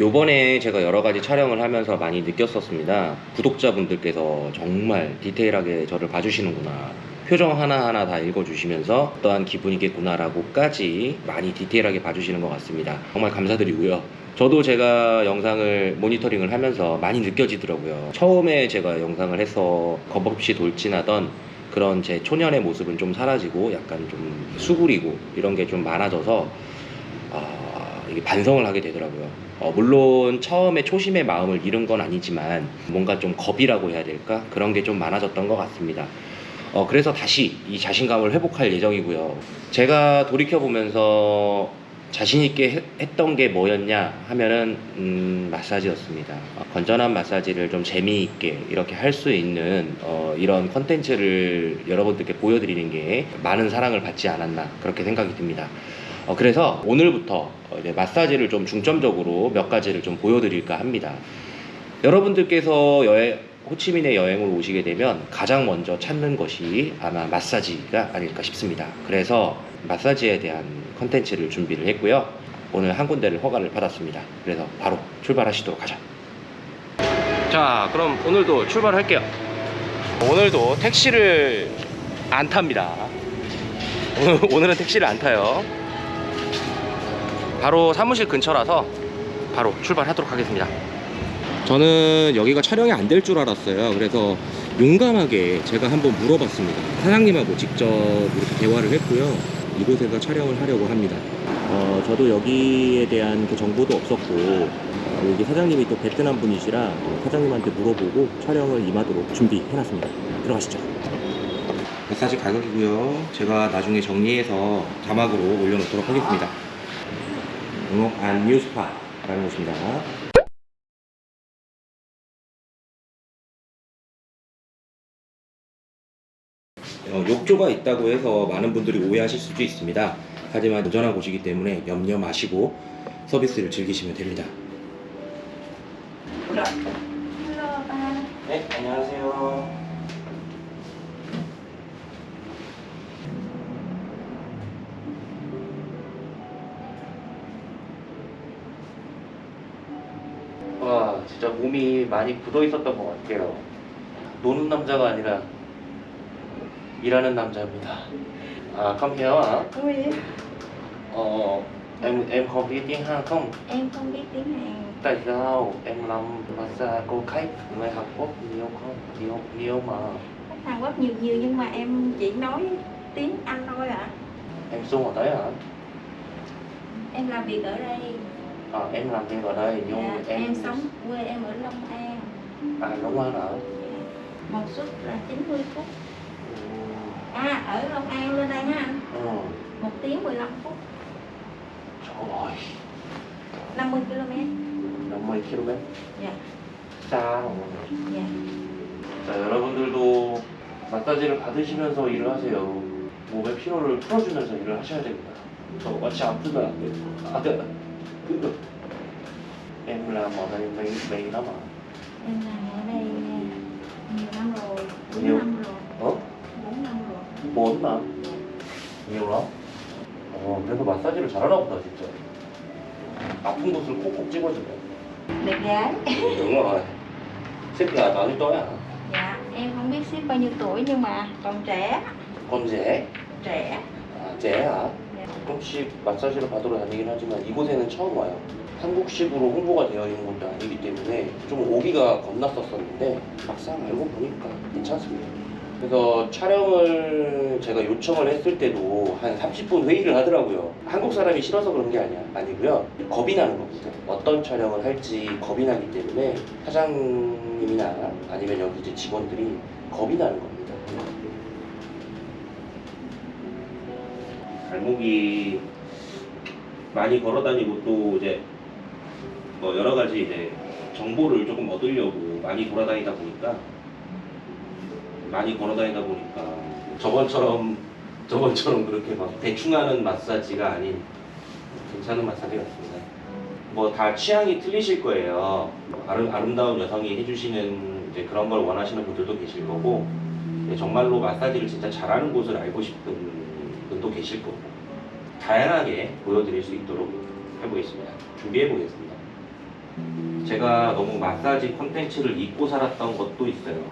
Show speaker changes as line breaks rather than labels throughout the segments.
요번에 제가 여러 가지 촬영을 하면서 많이 느꼈었습니다. 구독자분들께서 정말 디테일하게 저를 봐주시는구나. 표정 하나하나 다 읽어주시면서 어떠한 기분이겠구나 라고까지 많이 디테일하게 봐주시는 것 같습니다. 정말 감사드리고요. 저도 제가 영상을 모니터링을 하면서 많이 느껴지더라고요. 처음에 제가 영상을 해서 겁없이 돌진하던 그런 제 초년의 모습은 좀 사라지고 약간 좀 수구리고 이런 게 좀 많아져서 아, 이게 반성을 하게 되더라고요. 어, 물론 처음에 초심의 마음을 잃은 건 아니지만 뭔가 좀 겁이라고 해야 될까? 그런 게 좀 많아졌던 것 같습니다. 어, 그래서 다시 이 자신감을 회복할 예정이고요. 제가 돌이켜 보면서 자신 있게 했- 했던 게 뭐였냐 하면은, 음, 마사지였습니다. 어, 건전한 마사지를 좀 재미있게 이렇게 할 수 있는, 어, 이런 컨텐츠를 여러분들께 보여드리는 게 많은 사랑을 받지 않았나, 그렇게 생각이 듭니다. 어, 그래서 오늘부터 어, 이제 마사지를 좀 중점적으로 몇 가지를 좀 보여드릴까 합니다. 여러분들께서 여행, 호치민에 여행을 오시게 되면 가장 먼저 찾는 것이 아마 마사지가 아닐까 싶습니다. 그래서 마사지에 대한 컨텐츠를 준비를 했고요. 오늘 한 군데를 허가를 받았습니다. 그래서 바로 출발하시도록 하죠. 자, 그럼 오늘도 출발할게요. 오늘도 택시를 안 탑니다. 오늘, 오늘은 택시를 안 타요. 바로 사무실 근처라서 바로 출발하도록 하겠습니다. 저는 여기가 촬영이 안 될 줄 알았어요. 그래서 용감하게 제가 한번 물어봤습니다. 사장님하고 직접 이렇게 대화를 했고요. 이곳에서 촬영을 하려고 합니다. 어, 저도 여기에 대한 그 정보도 없었고 어, 여기 사장님이 또 베트남 분이시라 어, 사장님한테 물어보고 촬영을 임하도록 준비해놨습니다. 들어가시죠. 마사지 가격이고요. 제가 나중에 정리해서 자막으로 올려놓도록 하겠습니다. 응옥 안 뉴스파라는 곳입니다. 어, 욕조가 있다고 해서 많은 분들이 오해하실 수도 있습니다. 하지만 안전한 곳이기 때문에 염려 마시고 서비스를 즐기시면 됩니다. 네, 안녕하세요. 진짜 몸이 많이 굳어 있었던 것 같아요. 노는 남자가 아니라 일하는 남자입니다. À, không hiểu hả?
Oui
Ờ, em em không biết tiếng Hàn không?
Em không biết tiếng Hàn
Tại sao em làm massage cô khách người Hàn Quốc nhiều không? Nhiều, nhiều mà.
Hàn Quốc nhiều nhiều nhưng mà em chỉ nói tiếng Anh thôi ạ
Em xuống ở đấy hả?
Em làm việc ở đây
À, em làm việc ở đây nhưng
dạ,
em...
em... sống quê em ở Long An
À, Long An hả?
Một suất là 90 phút
Ừ.
À ở Long An lên đây ha anh
Ừ.
Một tiếng 15 phút
Trời ơi,
50 km
50 km?
Dạ
싸.
Dạ
자, 여러분들도 마사지를 받으시면서 일을 하세요. 몸의 피로를 풀어주면서 일을 하셔야 됩니다. 저 마치 아프면 안 돼요. 아, 네. 그, em làm ở đây mấy mấy năm à?
Em làm ở đây nhiều năm rồi 4
Nhiều.
năm rồi
어?
4 năm rồi
4 năm? nhiều lắm. 어, 그래서 마사지를 잘하나 보다 진짜. 아픈 곳을 콕콕 찍어주네.
Đẹp gái
đúng rồi. Xếp là bao nhiêu tuổi hả?
Dạ em không biết ship bao nhiêu tuổi nhưng mà còn trẻ
con rể.
Trẻ
아, 쟤야.
네.
가끔씩 마사지를 받으러 다니긴 하지만 이곳에는 처음 와요. 한국식으로 홍보가 되어 있는 것도 아니기 때문에 좀 오기가 겁났었었는데 막상 알고 보니까 괜찮습니다. 그래서 촬영을 제가 요청을 했을 때도 한 30분 회의를 하더라고요. 한국 사람이 싫어서 그런 게 아니야. 아니고요. 겁이 나는 겁니다. 어떤 촬영을 할지 겁이 나기 때문에 사장님이나 아니면 여기 이제 직원들이 겁이 나는 겁니다. 발목이 많이 걸어다니고 또 이제 뭐 여러 가지 이제 정보를 조금 얻으려고 많이 돌아다니다 보니까 많이 걸어다니다 보니까 저번처럼 저번처럼 그렇게 막 대충 하는 마사지가 아닌 괜찮은 마사지 같습니다. 뭐 다 취향이 틀리실 거예요. 아름, 아름다운 여성이 해주시는 이제 그런 걸 원하시는 분들도 계실 거고 네, 정말로 마사지를 진짜 잘하는 곳을 알고 싶은 분도 계실 거고 다양하게 보여드릴 수 있도록 해보겠습니다. 준비해 보겠습니다. 제가 너무 마사지 컨텐츠를 잊고 살았던 것도 있어요.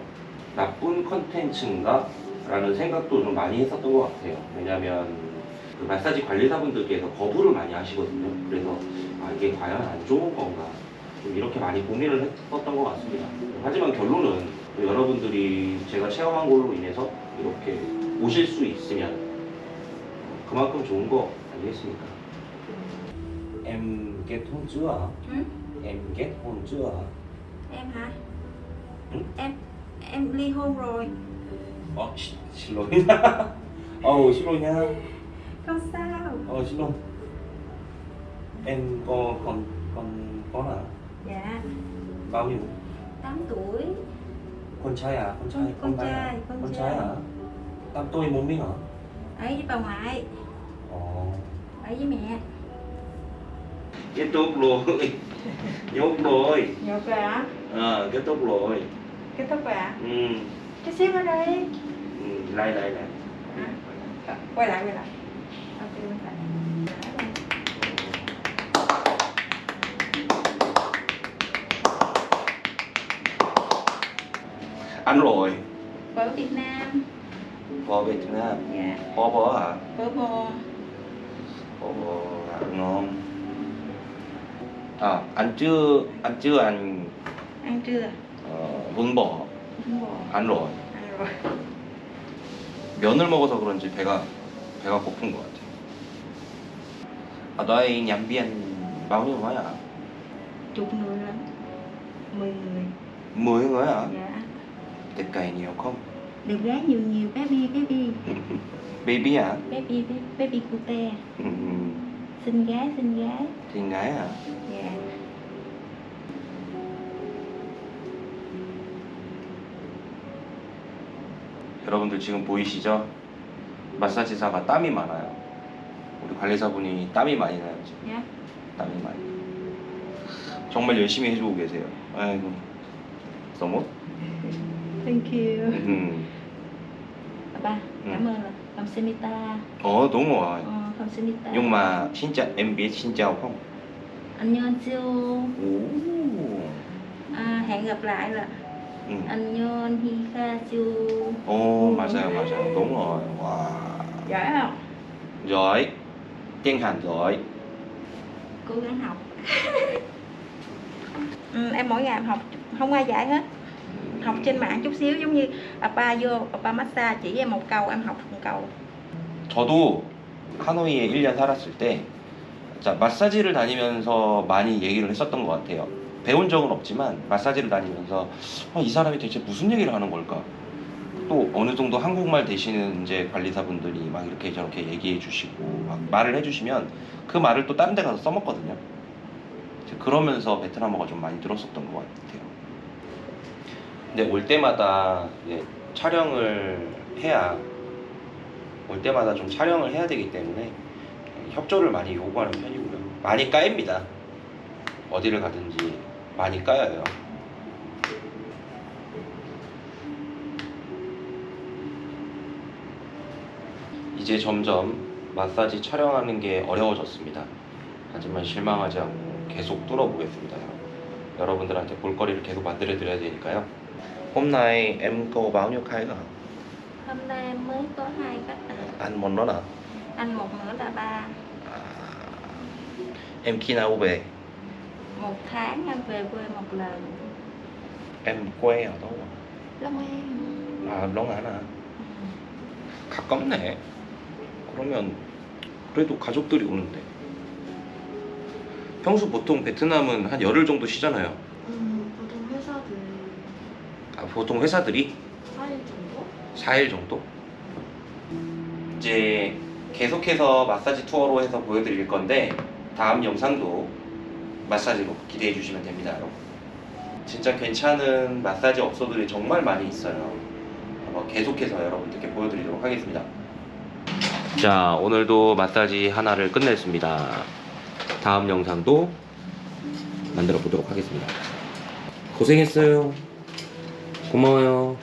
나쁜 컨텐츠인가? 라는 생각도 좀 많이 했었던 것 같아요. 왜냐면 그 마사지 관리사분들께서 거부를 많이 하시거든요. 그래서 아, 이게 과연 안 좋은 건가? 좀 이렇게 많이 고민을 했었던 것 같습니다. 하지만 결론은 여러분들이 제가 체험한 걸로 인해서 이렇게 오실 수 있으면 그만큼 좋은 거 아니겠습니까? Em kết hôn chưa ạ?
Ừ?
Em kết hôn chưa ạ?
em hả
Ừ?
em em ly hôn rồi
Ờ, xin, xin lỗi Ồ, xin lỗi nha
không sao
Ờ, xin lỗi Em có con con con à?
dạ
Bao nhiêu?
8 tuổi
Con trai à? Con trai?
Con- con
gái à?
trai, con
Con
trai.
trai à? Tám tuổi một mình hả?
ở với bà ngoại
Ồ
ở với mẹ.
Kết thúc rồi. Nhốt rồi.
Nhột rồi hả?
Ờ, kết thúc rồi.
Kết thúc rồi hả?
Ừ,
chút xíu nữa đi.
Ừ lại lại lại.
Hả? quay lại quay lại. Ok quay lại
Ăn rồi.
Phở Việt Nam.
Phở Việt Nam.
Dạ.
Phở bò hả?
phở bò
Ngon À, ăn chưa, ăn chưa ăn
ăn chưa
어, 문버 안
ăn rồi
면을 먹어서 그런지 배가 배가 고픈 것 같아요. 아, 너의 냠비안 bao nhiêu người ạ?
chục người lắm mười người
10 người ạ?
dạ
Thịt cày nhiều không?
Được gái nhiều nhiều baby baby
Baby ạ?
baby baby, baby cute
음,
xinh gái xinh gái
thịt gái ạ?
dạ
여러분들 지금 보이시죠? 마사지사가 땀이 많아요. 우리 관리사분이 땀이 많이 나요 지금.
dạ
땀이 많이. 정말 열심히 해주고 계세요. 아이고. 너무?
Thank you
음.
ba
Ừ.
cảm ơn là 감사합니다
어 너무 와.
ờ, 감사합니다
Nhưng mà xin chào em biết xin chào không?
안녕하세요
Ồ.
à, hẹn gặp lại là
Ừ.
안녕히가세요
Ồ 맞아요 맞아요 đúng rồi. Wow.
giỏi không
Giỏi. Tiếng Hàn giỏi.
cố gắng học ừ, em mỗi ngày em học không ai dạy hết học trên mạng chút xíu giống như apa vô apa massage chỉ em một câu em học một câu
저도 하노이에 1년 살았을 때 자, 마사지를 다니면서 많이 얘기를 했었던 것 같아요. 배운 적은 없지만 마사지를 다니면서 아, 이 사람이 대체 무슨 얘기를 하는 걸까? 또 어느 정도 한국말 되시는 이제 관리사분들이 막 이렇게 저렇게 얘기해 주시고 막 말을 해 주시면 그 말을 또 다른 데 가서 써먹거든요. 그러면서 베트남어가 좀 많이 늘었었던 것 같아요. 근데 올 때마다 촬영을 해야 올 때마다 좀 촬영을 해야 되기 때문에 협조를 많이 요구하는 편이고요. 많이 까입니다. 어디를 가든지 많이 까여요. 이제 점점 마사지 촬영하는 게 어려워졌습니다. 하지만 실망하지 않고 계속 뚫어보겠습니다. 여러분. 여러분들한테 볼거리를 계속 만들어 드려야 되니까요. Hôm nay em có bao nhiêu khách à?
hôm nay em mới có hai khách à.
Ăn món đó à?
anh một nữa là ba
à? Em khi nào về?
một tháng em về quê một lần
Em quê ở đâu? ạ?
Long An
아, 렁안 아.
Ừ.
가깝네. 그러면 그래도 가족들이 오는데. 평소 보통 베트남은 한 열흘 정도 쉬잖아요.
음, 보통 회사들
아, 보통 회사들이
4일 정도?
4일 정도? 이제 계속해서 마사지 투어로 해서 보여드릴 건데 다음 영상도 마사지로 기대해 주시면 됩니다. 여러분. 진짜 괜찮은 마사지 업소들이 정말 많이 있어요. 한번 계속해서 여러분들께 보여드리도록 하겠습니다. 자, 오늘도 마사지 하나를 끝냈습니다. 다음 영상도 만들어 보도록 하겠습니다. 고생했어요. 고마워요.